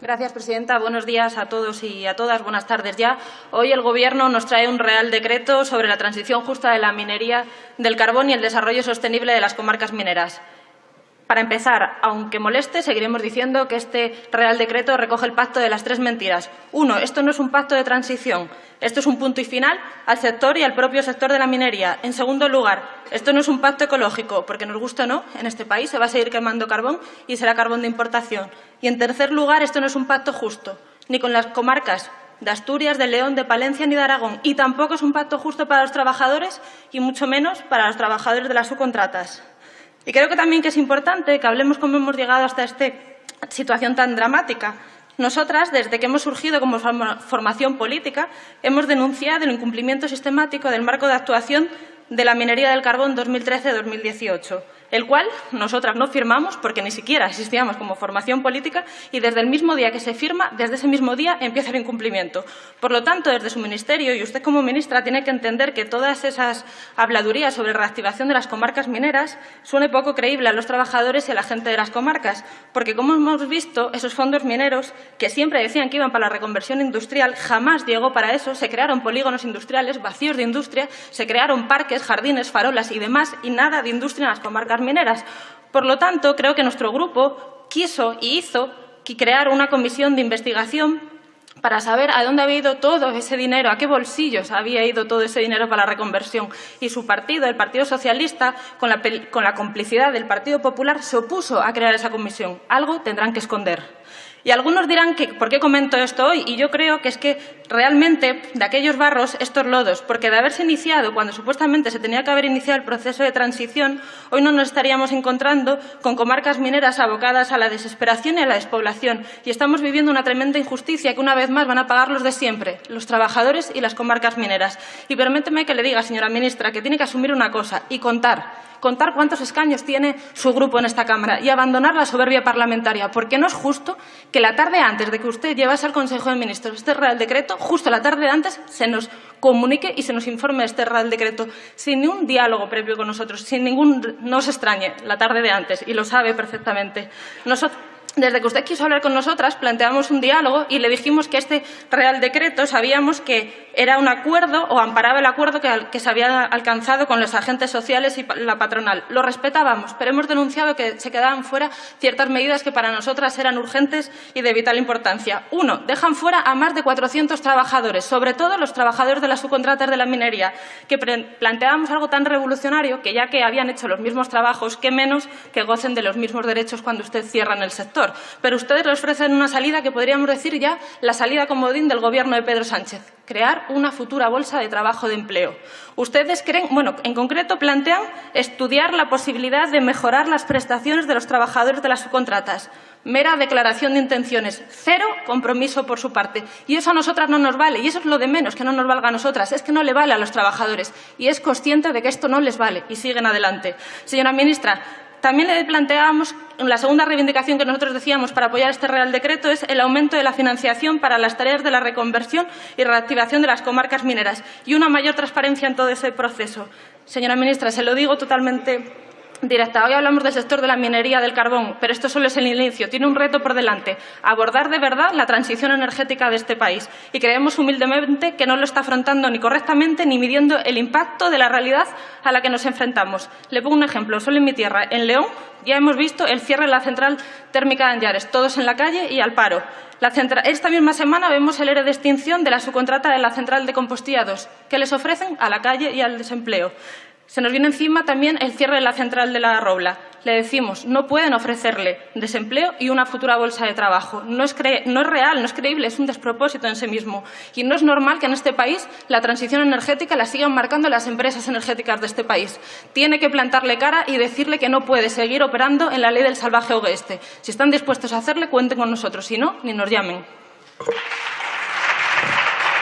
Gracias, presidenta. Buenos días a todos y a todas. Buenas tardes ya. Hoy el Gobierno nos trae un Real Decreto sobre la transición justa de la minería del carbón y el desarrollo sostenible de las comarcas mineras. Para empezar, aunque moleste, seguiremos diciendo que este Real Decreto recoge el pacto de las tres mentiras. Uno, esto no es un pacto de transición. Esto es un punto y final al sector y al propio sector de la minería. En segundo lugar, esto no es un pacto ecológico, porque nos gusta o no, en este país se va a seguir quemando carbón y será carbón de importación. Y en tercer lugar, esto no es un pacto justo, ni con las comarcas de Asturias, de León, de Palencia ni de Aragón. Y tampoco es un pacto justo para los trabajadores y mucho menos para los trabajadores de las subcontratas. Y creo que también que es importante que hablemos cómo hemos llegado hasta esta situación tan dramática. Nosotras, desde que hemos surgido como formación política, hemos denunciado el incumplimiento sistemático del marco de actuación de la minería del carbón 2013-2018 el cual nosotras no firmamos porque ni siquiera existíamos como formación política y desde el mismo día que se firma, desde ese mismo día empieza el incumplimiento. Por lo tanto, desde su ministerio y usted como ministra tiene que entender que todas esas habladurías sobre reactivación de las comarcas mineras suene poco creíble a los trabajadores y a la gente de las comarcas, porque como hemos visto, esos fondos mineros que siempre decían que iban para la reconversión industrial, jamás llegó para eso, se crearon polígonos industriales vacíos de industria, se crearon parques, jardines, farolas y demás, y nada de industria en las comarcas mineras. Por lo tanto, creo que nuestro grupo quiso y hizo crear una comisión de investigación para saber a dónde había ido todo ese dinero, a qué bolsillos había ido todo ese dinero para la reconversión. Y su partido, el Partido Socialista, con la, con la complicidad del Partido Popular, se opuso a crear esa comisión. Algo tendrán que esconder. Y algunos dirán que ¿por qué comento esto hoy? Y yo creo que es que realmente de aquellos barros estos lodos, porque de haberse iniciado cuando supuestamente se tenía que haber iniciado el proceso de transición, hoy no nos estaríamos encontrando con comarcas mineras abocadas a la desesperación y a la despoblación. Y estamos viviendo una tremenda injusticia que una vez más van a pagar los de siempre, los trabajadores y las comarcas mineras. Y permíteme que le diga, señora ministra, que tiene que asumir una cosa y contar contar cuántos escaños tiene su grupo en esta Cámara y abandonar la soberbia parlamentaria, porque no es justo que la tarde antes de que usted llevase al Consejo de Ministros este Real Decreto, justo la tarde antes se nos comunique y se nos informe de este Real Decreto sin ningún diálogo previo con nosotros, sin ningún... no se extrañe, la tarde de antes, y lo sabe perfectamente. Nosotros, desde que usted quiso hablar con nosotras, planteamos un diálogo y le dijimos que este Real Decreto sabíamos que era un acuerdo o amparaba el acuerdo que, se había alcanzado con los agentes sociales y la patronal. Lo respetábamos, pero hemos denunciado que se quedaban fuera ciertas medidas que para nosotras eran urgentes y de vital importancia. Uno, dejan fuera a más de 400 trabajadores, sobre todo los trabajadores de las subcontratas de la minería, que planteábamos algo tan revolucionario que ya que habían hecho los mismos trabajos, qué menos que gocen de los mismos derechos cuando usted cierra en el sector. Pero ustedes le ofrecen una salida que podríamos decir ya la salida comodín del Gobierno de Pedro Sánchez, crear una futura bolsa de trabajo de empleo. Ustedes creen, bueno, en concreto plantean estudiar la posibilidad de mejorar las prestaciones de los trabajadores de las subcontratas. Mera declaración de intenciones, cero compromiso por su parte. Y eso a nosotras no nos vale, y eso es lo de menos que no nos valga a nosotras, es que no le vale a los trabajadores. Y es consciente de que esto no les vale, y siguen adelante. Señora ministra, también le planteábamos, la segunda reivindicación que nosotros decíamos para apoyar este Real Decreto es el aumento de la financiación para las tareas de la reconversión y reactivación de las comarcas mineras y una mayor transparencia en todo ese proceso. Señora ministra, se lo digo totalmente directa. Hoy hablamos del sector de la minería del carbón, pero esto solo es el inicio. Tiene un reto por delante, abordar de verdad la transición energética de este país. Y creemos humildemente que no lo está afrontando ni correctamente ni midiendo el impacto de la realidad a la que nos enfrentamos. Le pongo un ejemplo. Solo en mi tierra, en León, ya hemos visto el cierre de la central térmica de Anllares, todos en la calle y al paro. Esta misma semana vemos el ERE de extinción de la subcontrata de la central de Compostilla 2, que les ofrecen a la calle y al desempleo. Se nos viene encima también el cierre de la central de la Robla. Le decimos, no pueden ofrecerle desempleo y una futura bolsa de trabajo. No es, real, no es creíble, es un despropósito en sí mismo. Y no es normal que en este país la transición energética la sigan marcando las empresas energéticas de este país. Tiene que plantarle cara y decirle que no puede seguir operando en la ley del salvaje oeste. Si están dispuestos a hacerle, cuenten con nosotros. Si no, ni nos llamen.